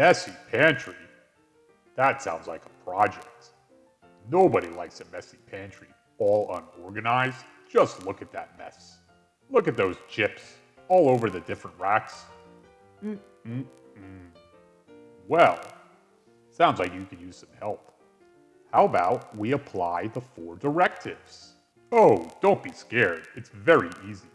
messy pantry? That sounds like a project. Nobody likes a messy pantry, all unorganized. Just look at that mess. Look at those chips all over the different racks. Mm -mm -mm. Well, sounds like you could use some help. How about we apply the four directives? Oh, don't be scared. It's very easy.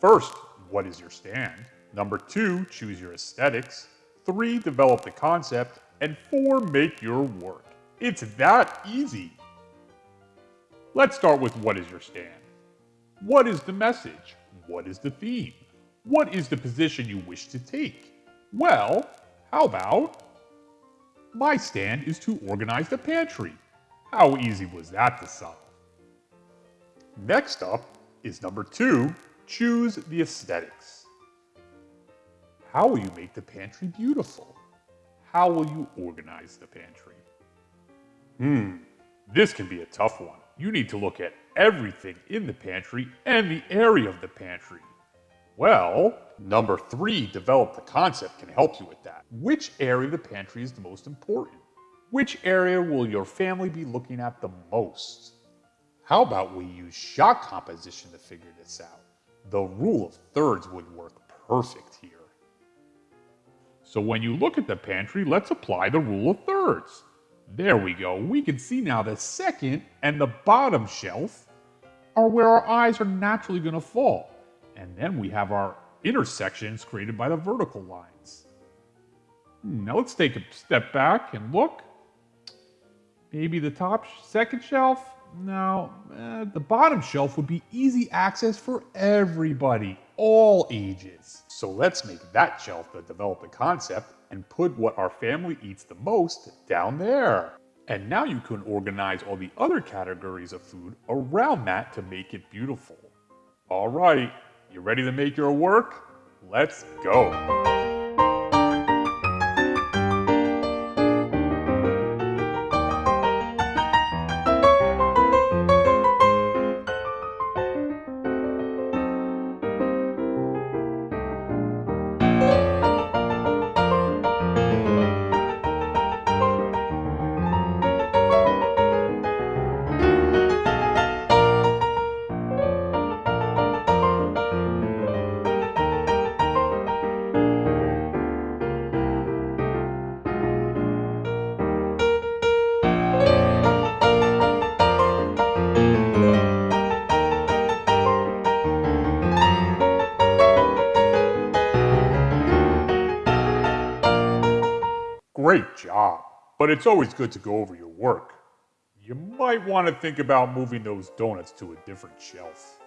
First, what is your stand? Number two, choose your aesthetics. Three, develop the concept. And four, make your work. It's that easy. Let's start with what is your stand? What is the message? What is the theme? What is the position you wish to take? Well, how about my stand is to organize the pantry. How easy was that to solve? Next up is number two, choose the aesthetics. How will you make the pantry beautiful? How will you organize the pantry? Hmm, this can be a tough one. You need to look at everything in the pantry and the area of the pantry. Well, number three, develop the concept can help you with that. Which area of the pantry is the most important? Which area will your family be looking at the most? How about we use shot composition to figure this out? The rule of thirds would work perfect here. So when you look at the pantry, let's apply the rule of thirds. There we go. We can see now the second and the bottom shelf are where our eyes are naturally going to fall. And then we have our intersections created by the vertical lines. Hmm, now let's take a step back and look. Maybe the top second shelf? No, uh, the bottom shelf would be easy access for everybody, all ages. So let's make that shelf the development concept and put what our family eats the most down there. And now you can organize all the other categories of food around that to make it beautiful. All right, you ready to make your work? Let's go. Great job. But it's always good to go over your work. You might want to think about moving those donuts to a different shelf.